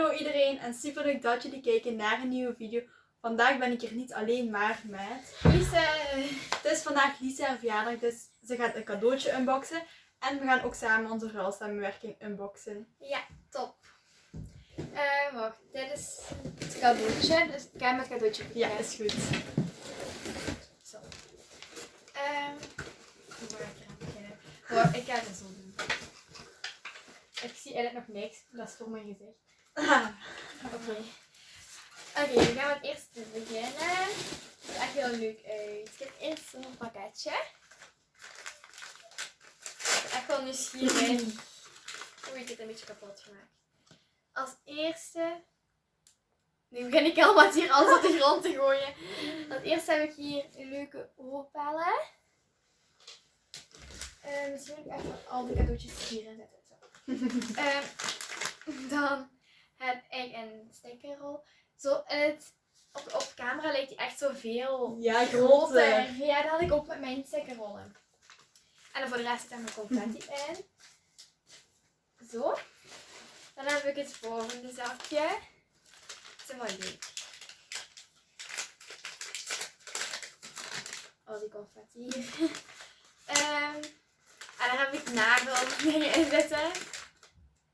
Hallo iedereen en super leuk dat jullie kijken naar een nieuwe video. Vandaag ben ik er niet alleen maar met Lisa. Het is vandaag Lisa haar verjaardag, dus ze gaat een cadeautje unboxen. En we gaan ook samen onze ruilsamenwerking unboxen. Ja, top. Eh, wacht, dit is het cadeautje. Dus ik ga met het cadeautje Ja, beginnen. is goed. Zo. Ehm, ik eraan beginnen? Wacht, ik ga het zo doen. Ik zie eigenlijk nog niks. Dat is voor mijn gezicht. Oké. Oké, we gaan met het eerste beginnen. Het ziet echt heel leuk uit. Ik heb eerst zo'n pakketje. Ik ben echt wel nieuwsgierig. Oei, ik heb het een beetje kapot gemaakt. Als eerste... Nu begin ik al wat hier alles op de grond te gooien. Als eerste heb ik hier leuke oorbellen. Eh, misschien moet ik even al die cadeautjes hierin zetten. Ehm, dan heb ik een stickerrol. Zo, en het, op, op camera lijkt die echt zoveel Ja, groter. groter. Ja, dat had ik ook met mijn stickerrollen. En dan voor de rest zit er mijn confetti in. Zo. Dan heb ik het volgende zakje. Het is leuk. Oh, die confetti hier. Ehm, en dan heb ik nageldingen in zitten.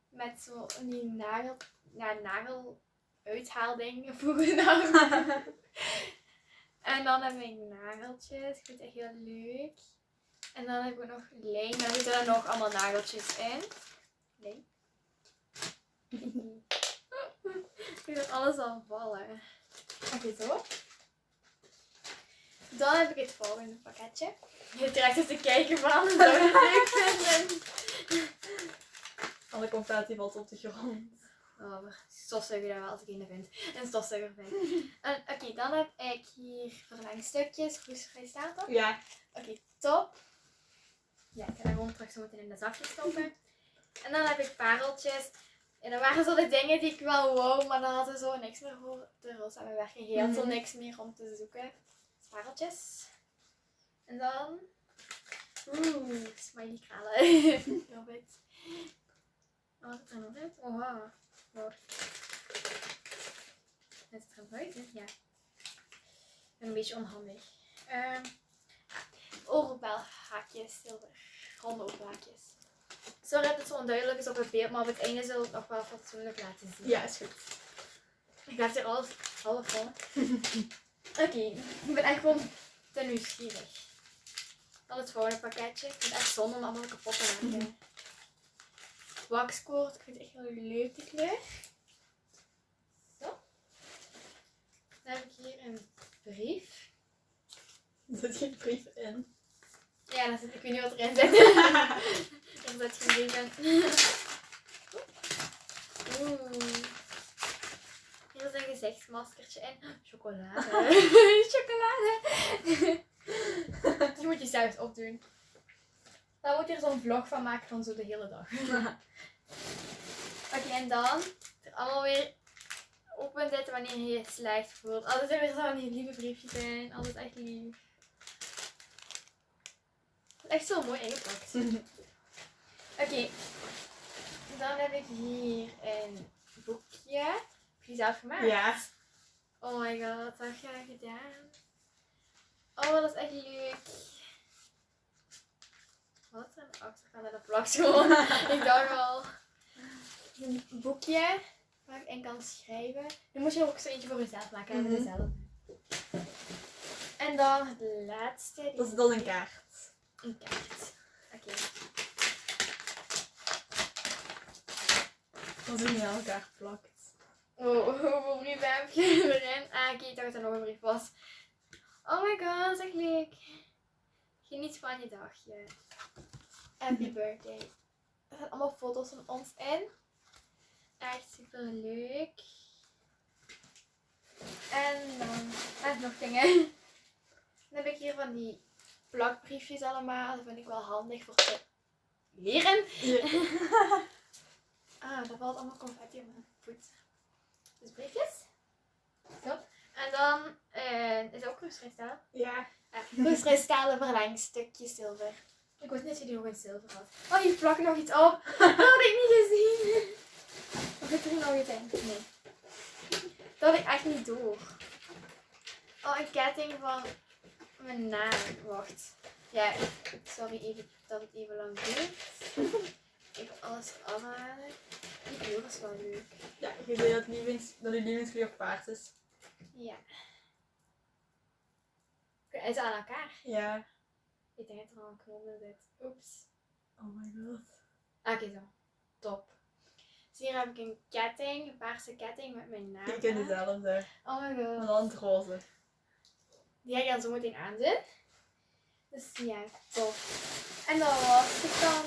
Met zo die nagel, ja, nagel uithaalding vroeger nou. En dan heb ik nageltjes. Ik vind het echt heel leuk. En dan heb ik nog lijm. Dan zitten er nog allemaal nageltjes in. Lijm. ik dat alles al vallen. Oké, zo. Dan heb ik het volgende pakketje. Je trekt er te kijken van. Zou je het leuk vinden? Alle confetti valt op de grond. Oh, stofzuiger dat wel als ik een vind. Een stofzuiger vind. En, Oké, dan heb ik hier verlengstukjes. Goed, ga je staan toch? Ja, Oké, top. Ja, ik ga dat gewoon terug zo meteen in de zakje stoppen. En dan heb ik pareltjes. En dat waren zo de dingen die ik wel wou, maar dan hadden we zo niks meer voor de samenwerking. Heel veel Mhm. niks meer om te zoeken. Dus pareltjes. En dan... Oeh, smiley kralen. Love it. Wat zit er nog in? Oh, wow. Het er buiten? Ja. Ik ben een beetje onhandig. Ehm oorbelhaakjes, zilver. Ronde oorbelhaakjes. Sorry dat het zo onduidelijk is op het beeld, maar op het einde we het nog wel fatsoenlijk laten zien. ja, is goed. Ik laat hier alles half. Oké, ik ben echt gewoon te nieuwsgierig. Dan het volgende pakketje. Ik vind het echt zonde om allemaal kapot te maken. Waxkoord, ik vind het echt heel leuk die kleur. Zo. Dan heb ik hier een brief. Er zit geen brief in. Ja, dat zit, ik weet niet wat erin zit. er zit geen brief in. Oeh. Hier is een gezichtsmaskertje in. Chocolade. Chocolade. Die moet je zelf opdoen. Dan moet je er zo'n vlog van maken van zo de hele dag. Oké, en dan er allemaal weer open zetten wanneer je je slecht voelt. Altijd er weer zo'n lieve briefjes in. Altijd echt lief. Echt zo mooi ingepakt. Oké. Dan heb ik hier een boekje. Heb je die zelf gemaakt? Ja. Oh my god, wat heb jij gedaan? Oh, dat is echt leuk. Wat de achterkant? Dat plakt gewoon. ik dacht al. Een boekje waar ik in kan schrijven. Nu moet je ook zo eentje voor jezelf maken. Mhm. dezelfde. En dan het laatste. die Dat is dan een kaart. Een kaart. Oké. Dat is een heel kaart plakt. Oh, hoeveel brieven heb je erin? Ah, oké, ik dacht dat er nog een brief was. Oh my god, echt leuk. Geniet van je dagje. Happy birthday. Er zijn allemaal foto's van ons in. Echt super leuk. En dan ah, nog dingen. Dan heb ik hier van die plakbriefjes allemaal. Dat vind ik wel handig voor te leren. Ah, daar valt allemaal confetti op mijn voet. Dus briefjes. Zo. En dan eh, is ook kroeskristalen. Ja. Uh, kroeskristalen verlengstukjes zilver. Ik wist niet dat je die nog in zilver had. Oh, hier plakt nog iets op. Dat had ik niet. Of zit er nog iets in? Nee. Dat had ik echt niet door. Oh, een ketting van mijn naam. Wacht. Ja, sorry even dat het even lang duurt. Even alles afhalen. Die kleur is wel leuk. Ja, je zei dat, lievings, dat je lievelingskleur paars is. Ja. Is het aan elkaar? Ja. Ik denk dat er al een knop in zit. Oeps. Oh my god. Ah, Oké, zo. Top. Dus hier heb ik een ketting, een paarse ketting met mijn naam. Ik ken dezelfde. Oh my god. dan het roze. Die ga ik dan zo meteen aandoen. Dus ja, top. En dat was het dan.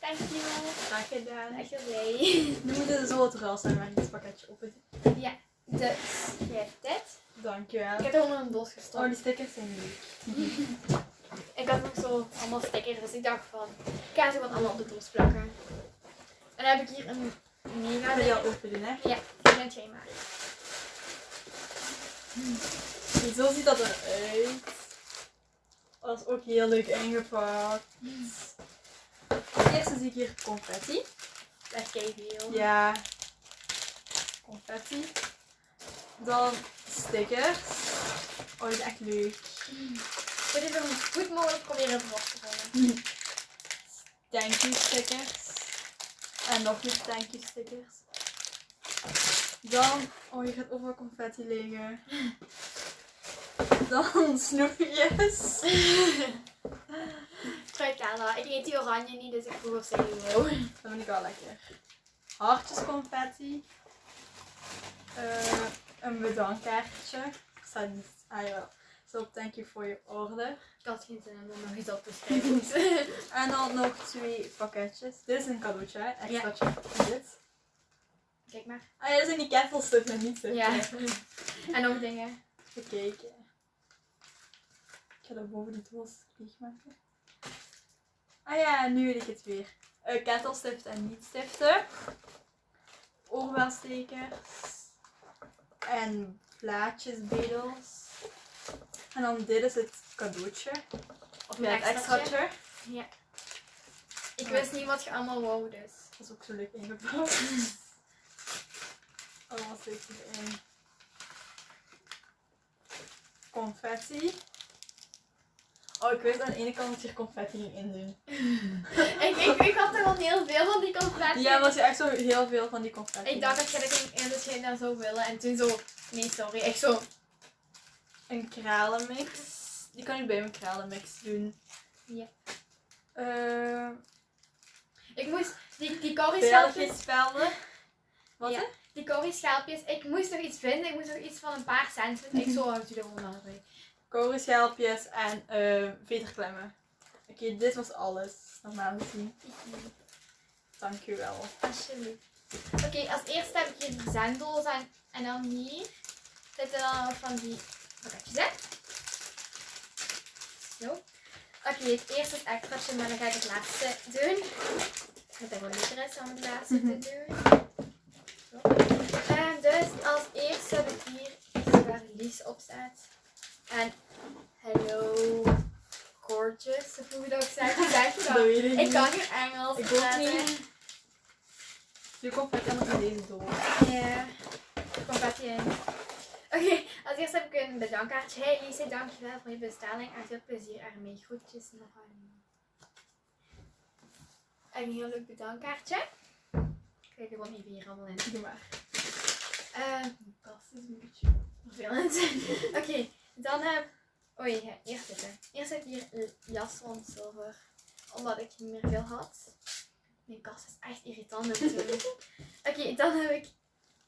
Dankjewel. Graag gedaan. Echt heel blij. Nu moet het zo het ruil zijn waar ik het pakketje op het. Dus, je hebt dit. Dankjewel. Ik heb er onder een doos Oh, gestopt. die stickers zijn leuk. Ik had nog zo allemaal stickers, dus ik dacht van, ik ga ze gewoon allemaal op de doos plakken. En dan heb ik hier een mega Ga je al open doen, hè? Ja, die bent jij maar. Zo ziet dat eruit. Dat is ook heel leuk ingepakt. Eerst zie ik hier confetti. Dat is kei veel. Ja. Confetti. Dan stickers. Oh, die is echt leuk. Ik moet even zo goed mogelijk proberen erop te. Thank you stickers. Nog meer thank you stickers. Dan, oh je gaat overal confetti liggen. Dan snoepjes. Fruitala. Ik eet die oranje niet, dus ik vroeg of ze die wou. Dat vind ik wel lekker. Hartjes confetti. Eh, een bedankkaartje. Staat niet. Ah ja. Zo, thank you for your order. Ik had geen zin om er nog iets op te schrijven. En dan nog twee pakketjes. Dit is een cadeautje, hè? Extraatje. Dit. Kijk maar. Ah ja, dat zijn die kettelstukken, maar niet zo. Ja. En nog dingen. Even kijken. Ik ga dat boven die doos leeg maken. Ah ja, nu weet ik het weer. Uh, kettelstiften en niet-stiften. Oorbelstekers. En plaatjesbedels. En dan dit is het cadeautje. Of ja, het extraatje. extraatje. Ik wist niet wat je allemaal wou, dus. Dat is ook zo leuk ingepakt. Allemaal zit erin. Confetti. Oh, ik wist aan de ene kant dat je er confetti ging in doen. ik, ik, ik had er al heel veel van die confetti. Ja, er is echt zo heel veel van die confetti. Ik dacht dat je dat ging in je dat zou willen. En toen zo, nee sorry, echt zo. Kralenmix. Die kan ik bij mijn kralenmix doen. Ja. Eh Ik moest, die, die curryschaalpjes, Belgisch-spelden. Wat Ja. hè? die curryschaalpjes, ik moest nog iets vinden. Ik moest nog iets van een paar cent vinden. Ik zo, houd je er gewoon aan Korenschelpjes en eh veterklemmen. Oké, dit was alles. Normaal gezien. Dankjewel. Alsjeblieft. Oké, als eerste heb ik hier die zenddoos en, en dan hier zitten dan nog van die pakketjes, hè? Zo. Oké, het eerste is extraatje, maar dan ga ik het laatste doen. Dat het gewoon leuker is om het laatste te doen. Zo. En dus als eerste heb ik hier iets waar Lies op staat. En hello gorgeous, of hoe je dat ook zegt. Je ik Ik niet. kan geen Engels Ik ook praten. niet. Je confetti allemaal in deze doos. Ja, confetti in. Oké, als eerst heb ik een bedankkaartje. Hey Lise, dankjewel voor je bestelling en veel plezier ermee. Groetjes nog aan. Een heel leuk bedankkaartje. Kijk er gewoon even hier allemaal in. Doe maar. Eh, Mijn kast is een beetje... vervelend. Oké, dan heb Oh ja, eerst zitten. Eerst heb ik hier van zilver. Omdat ik niet meer veel had. Mijn kast is echt irritant natuurlijk. Oké, dan heb ik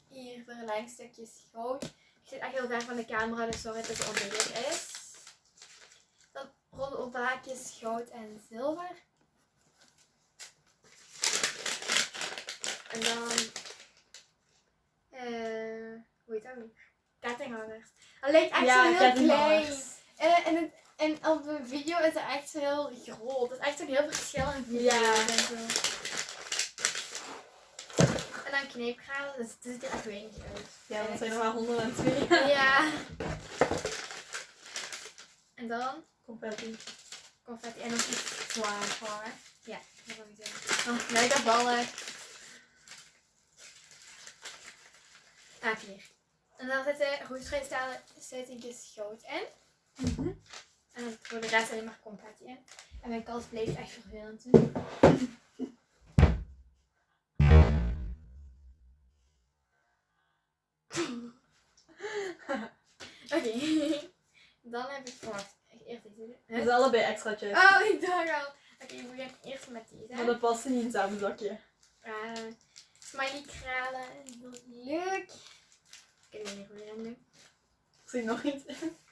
hier verlengstukjes goud. Ik zit echt heel ver van de camera, dus sorry dat het onduidelijk is. Dan ronde openhaakjes goud en zilver. En dan... eh hoe heet dat weer? Kettinghangers. Dat lijkt echt zo heel klein. En, en, het, en op de video is het echt heel groot. Het is echt een heel verschillend video. Ja. En, zo. En kneepgraden, dus het ziet er echt weinig uit. Ja, dat zijn er maar 102. Ja. En dan Confetti. confetti en nog iets zwaar voor. Ja, dat wil ik zeggen. Oh, lekker ballen. Ah, hier. En dan zitten roestvrijstalen stuitingjes goud in. Mhm. En dan voor de rest alleen maar confetti in. En mijn kast bleef echt vervelend toen. Dan heb ik verwacht. Eerst deze. Huh? is allebei extraatjes. Oh, ik dacht al. Oké, we beginnen eerst met deze. Maar dat past niet in hetzelfde zakje. Uh, smiley kralen. Leuk. Ik weet niet hoe dat doen. Er zit nog iets.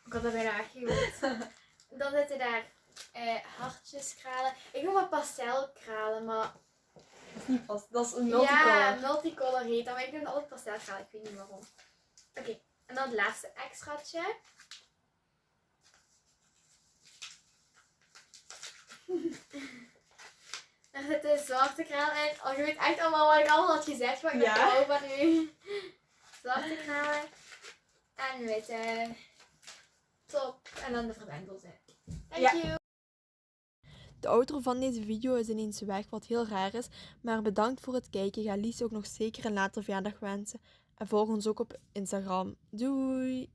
Ik had dat bijna weggehoord. Dan zitten daar eh hartjeskralen. Ik noem het pastelkralen, maar... Dat is niet vast. Dat is een Ja, multicolor. multicolor heet dat, maar ik noem het altijd pastelkralen. Ik weet niet waarom. Oké, en dan het laatste extraatje. Daar zit de zwarte kraal in. Oh, je weet echt allemaal wat ik allemaal had gezegd, maar ik ben Ja. nu. Zwarte en witte. Top. En dan de verwendelse. Thank Ja. you. De outro van deze video is ineens weg, wat heel raar is. Maar bedankt voor het kijken. Ga Lies ook nog zeker een later verjaardag wensen. En volg ons ook op Instagram. Doei!